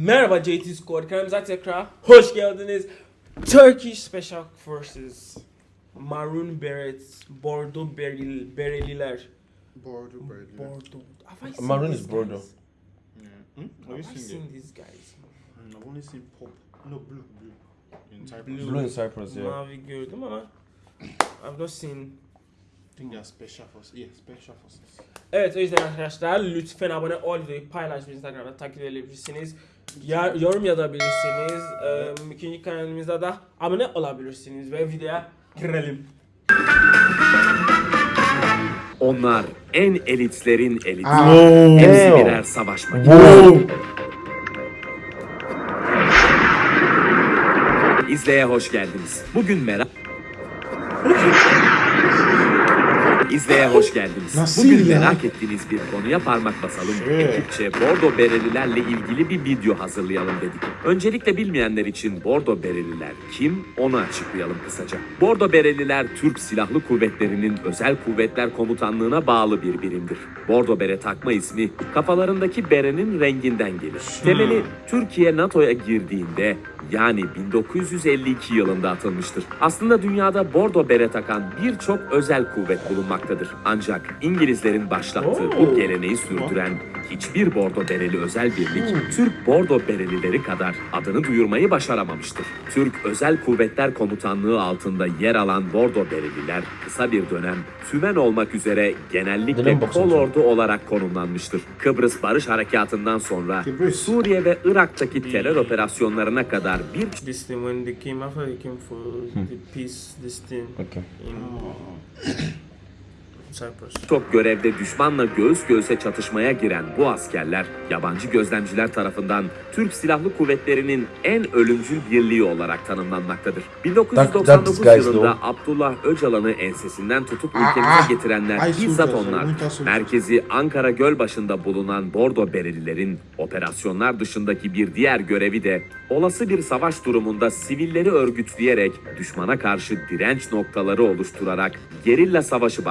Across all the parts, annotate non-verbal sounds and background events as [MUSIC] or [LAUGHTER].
Merhaba JT Squad kanalımıza tekrar hoş geldiniz. Turkish Special Forces Maroon Berets Bordo Beril, Bereliler Bordeaux, Bordeaux. Bordo Have I seen Maroon is Bordeaux. Yeah. Hmm? Have Have you seen seen it? these guys? I've only seen pop. No, blue, blue. In Cyprus. Blue. Blue in Cyprus, yeah. Mavi gördüm ama I've not seen I think they're special forces. Yeah, special forces. Evet o yüzden arkadaşlar lütfen abone ol ve Instagram'da takip edebilirsiniz. Ya, yorum yazabilirsiniz. Ee, ikinci kanalımızda da abone olabilirsiniz ve videoya girelim. Onlar en elitlerin eliti. Wow. Hepsi birer savaş makinesi. İzleye hoş geldiniz. Bugün merak... İzleye hoş geldiniz. Nasıl Bugün ya? merak ettiğiniz bir konuya parmak basalım. Evet. Ekipçe Bordo Berelilerle ilgili bir video hazırlayalım dedik. Öncelikle bilmeyenler için Bordo Bereliler kim onu açıklayalım kısaca. Bordo Bereliler Türk Silahlı Kuvvetleri'nin Özel Kuvvetler Komutanlığı'na bağlı bir birimdir. Bordo Bere takma ismi kafalarındaki berenin renginden gelir. Temeli Türkiye NATO'ya girdiğinde yani 1952 yılında atılmıştır. Aslında dünyada bordo bere takan birçok özel kuvvet bulunmaktadır. Ancak İngilizlerin başlattığı bu geleneği sürdüren hiçbir bordo bereli özel birlik Türk bordo berelileri kadar adını duyurmayı başaramamıştır. Türk Özel Kuvvetler Komutanlığı altında yer alan bordo bereliler kısa bir dönem tümen olmak üzere genellikle kol ordu olarak konumlanmıştır. Kıbrıs Barış Harekatı'ndan sonra Kıbrıs. Suriye ve Irak'taki terör operasyonlarına kadar bir This thing when they came after they came for the peace this thing Okay. in Cyprus. çok görevde düşmanla göğüs göğüse çatışmaya giren bu askerler yabancı gözlemciler tarafından Türk Silahlı Kuvvetleri'nin en ölümcül birliği olarak tanımlanmaktadır. 1999 That- that's yılında. Abdullah Öcalan'ı ensesinden tutup ülkemize getirenler bizzat onlar. Merkezi Ankara Gölbaşı'nda bulunan Bordo Berelilerin operasyonlar dışındaki bir diğer görevi de olası bir savaş durumunda sivilleri örgütleyerek düşmana karşı direnç noktaları oluşturarak gerilla savaşı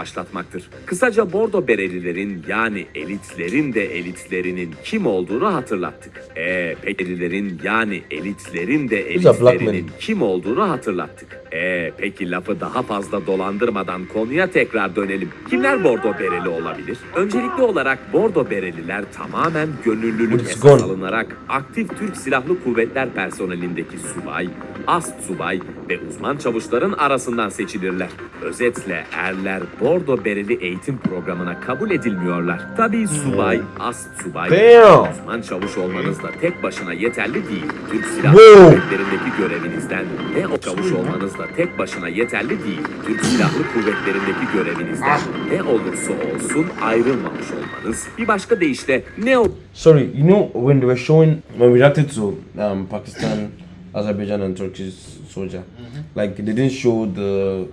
başlatmaktır. Kısaca Bordo Berelilerin yani elitlerin de elitlerinin kim olduğunu hatırlattık. Eee pekelilerin yani elitlerin de elitlerinin kim olduğunu hatırlattık. Ee, peki lafı daha fazla dolandırmadan konuya tekrar dönelim. Kimler Bordo Bereli olabilir? Öncelikli olarak Bordo Bereliler tamamen gönüllülük It's esas gone. alınarak aktif Türk Silahlı Kuvvetler personelindeki subay, ast subay ve uzman çavuşların arasından seçilirler. Özetle erler Bordo Bereli eğitim programına kabul edilmiyorlar. Tabii subay, ast subay, Damn. uzman çavuş olmanız da tek başına yeterli değil. Türk Silahlı. Kuvvetleri'ndeki görevinizden ve o çavuş olmanız da tek başına yeterli değil. Türk Silahlı Kuvvetleri'ndeki görevinizden ne olursa olsun ayrılmamış olmanız. Bir başka deyişle ne o Sorry, you know when they were showing when we reacted to um, Pakistan, [COUGHS] Azerbaijan, and Turkish soldier, like they didn't show the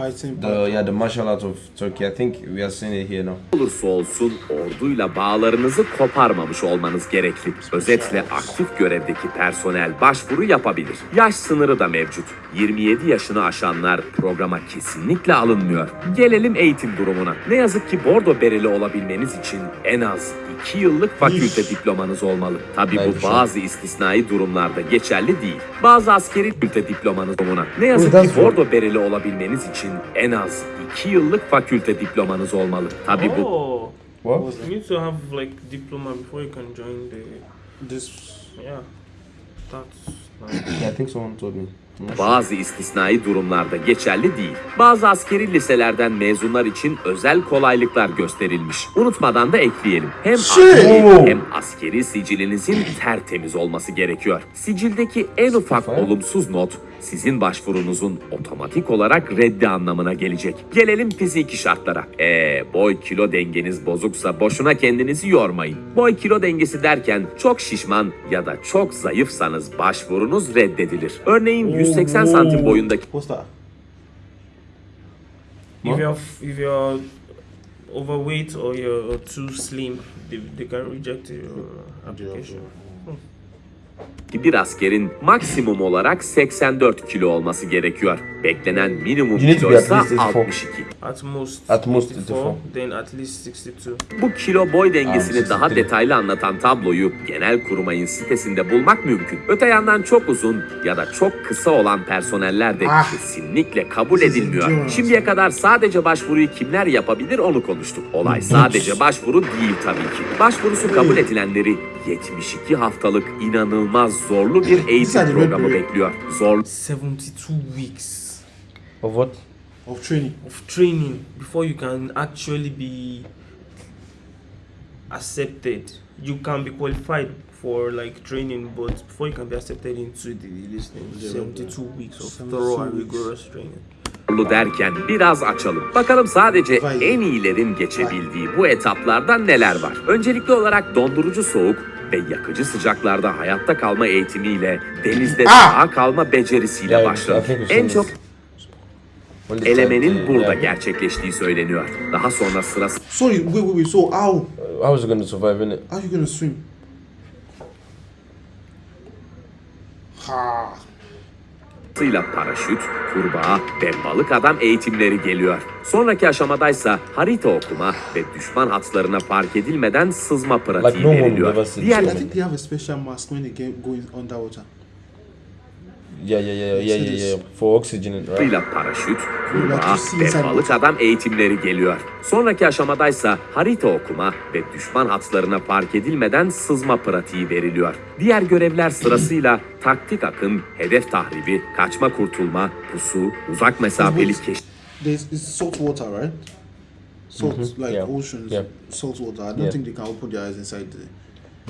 Fighting the yeah the martial art of Turkey. I think we are seeing it here now. olursa olsun orduyla bağlarınızı koparmamış olmanız gerekli. Özetle aktif görevdeki personel başvuru yapabilir. Yaş sınırı da mevcut. 27 yaşını aşanlar programa kesinlikle alınmıyor. Gelelim eğitim durumuna. Ne yazık ki bordo bereli olabilmeniz için en az 2 yıllık fakülte diplomanız olmalı. Tabi bu bazı istisnai durumlarda geçerli değil. Bazı askeri fakülte diplomanız olmalı. Ne yazık ki bordo bereli olabilmeniz için en az 2 yıllık fakülte diplomanız olmalı. Tabi bu Oh, What? you need to have like diploma before you can join the This. yeah. That's nice. Yeah, I think someone told me. Bazı istisnai durumlarda geçerli değil. Bazı askeri liselerden mezunlar için özel kolaylıklar gösterilmiş. Unutmadan da ekleyelim. Hem askeri hem askeri sicilinizin tertemiz olması gerekiyor. Sicildeki en ufak olumsuz not sizin başvurunuzun otomatik olarak reddi anlamına gelecek. Gelelim fiziki şartlara. Ee, boy kilo dengeniz bozuksa boşuna kendinizi yormayın. Boy kilo dengesi derken çok şişman ya da çok zayıfsanız başvurunuz reddedilir. Örneğin 180 santim boyundaki What's that? if you're if you're overweight or you're too slim, they, they can reject your application. Bir askerin maksimum olarak 84 kilo olması gerekiyor. Beklenen minimum kilo ise least 84. 62. At most. At most 64, 64. Then at least 62. Bu kilo boy dengesini daha detaylı anlatan tabloyu genel kurmayın sitesinde bulmak mümkün. Öte yandan çok uzun ya da çok kısa olan personeller de Ah. kesinlikle kabul edilmiyor. Şimdiye kadar sadece başvuruyu kimler yapabilir onu konuştuk. Olay sadece başvuru değil tabii ki. Başvurusu kabul edilenleri 72 haftalık inanılmaz zorlu bir eğitim Sadece programı böyle- bekliyor. Zorlu 72 weeks Of what? Of training. of training before you can actually be accepted. You can be qualified for like training, but before you can be accepted into the listing, Yeah, 72 weeks of 72 thorough and weeks. rigorous training. Derken biraz açalım. Bakalım sadece Vay. en iyilerin geçebildiği bu etaplarda neler var? Öncelikli olarak dondurucu soğuk ve yakıcı sıcaklarda hayatta kalma eğitimiyle denizde Ah! sağ kalma becerisiyle think we've En çok elemenin to- burada gerçekleştiği söyleniyor. Daha sonra sırası Sorry, wait, wait, wait. So how How was he going to survive in it? how you gonna swim? Ha. Sırasıyla paraşüt, kurbağa ve balık adam eğitimleri geliyor. Sonraki aşamadaysa harita okuma ve düşman hatlarına fark edilmeden sızma pratiği Like no one veriliyor. Diğer I think they have a special mask when they get going underwater. Yeah, yeah, yeah, yeah, yeah, yeah. For oxygen, right? Sırasıyla paraşüt, you see ve balık adam eğitimleri geliyor. Sonraki aşamadaysa harita okuma ve düşman hatlarına fark edilmeden sızma pratiği veriliyor. Diğer görevler sırasıyla taktik akın, hedef tahribi, kaçma kurtulma, pusu, uzak mesafeli keşif There's it's salt water, right? Salt like Yeah. oceans, Yeah. salt water. I don't Yeah. think they can open their eyes inside the.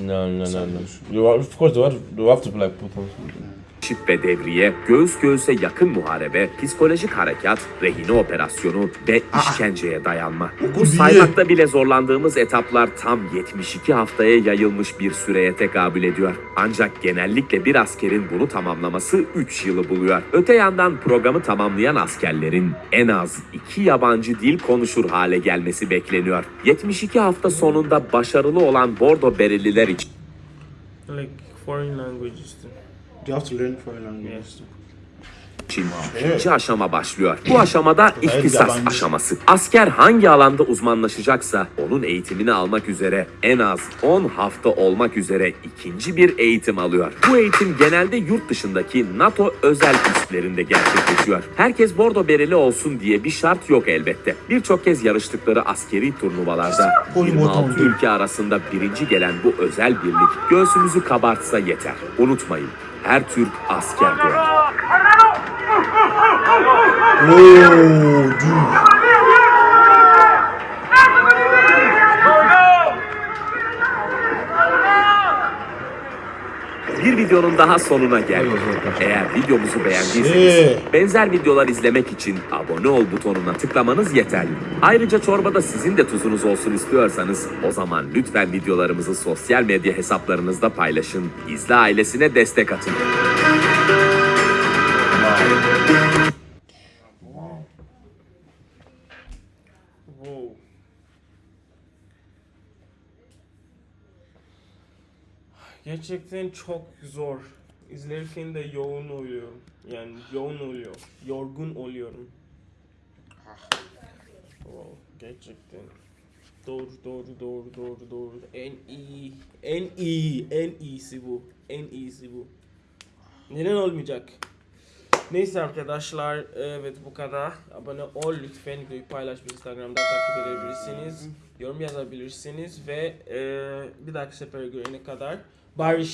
No, no, no, no. You are, of course, they have, they have to like put on. Keşif ve devriye, göğüs göğüse yakın muharebe, psikolojik harekat, rehine operasyonu ve işkenceye dayanma. Bu saymakta bile zorlandığımız etaplar tam 72 haftaya yayılmış bir süreye tekabül ediyor. Ancak genellikle bir askerin bunu tamamlaması 3 yılı buluyor. Öte yandan programı tamamlayan askerlerin en az 2 yabancı dil konuşur hale gelmesi bekleniyor. 72 hafta sonunda başarılı olan Bordo Bereliler için Like foreign languages. Too. They have to learn foreign languages. için ikinci aşama başlıyor. Bu aşamada ihtisas aşaması. Asker hangi alanda uzmanlaşacaksa onun eğitimini almak üzere en az 10 hafta olmak üzere ikinci bir eğitim alıyor. Bu eğitim genelde yurt dışındaki NATO özel üslerinde gerçekleşiyor. Herkes bordo bereli olsun diye bir şart yok elbette. Birçok kez yarıştıkları askeri turnuvalarda 26 ülke arasında birinci gelen bu özel birlik göğsümüzü kabartsa yeter. Unutmayın her Türk asker doğar. Videonun daha sonuna geldik. Eğer videomuzu beğendiyseniz Şey. benzer videolar izlemek için abone ol butonuna tıklamanız yeterli. Ayrıca çorbada sizin de tuzunuz olsun istiyorsanız o zaman lütfen videolarımızı sosyal medya hesaplarınızda paylaşın. İzle ailesine destek atın. Wow. Gerçekten çok zor. İzlerken de yoğun oluyorum. Yani yoğun oluyor. Yorgun oluyorum. Wow, gerçekten. Doğru, doğru, doğru, doğru, doğru. En iyi, en iyi, en iyisi bu. En iyisi bu. Neden olmayacak? Neyse arkadaşlar, evet bu kadar. Abone ol lütfen, videoyu paylaş, Instagram'da takip edebilirsiniz. Yorum yazabilirsiniz ve e, bir dahaki sefere görene kadar barış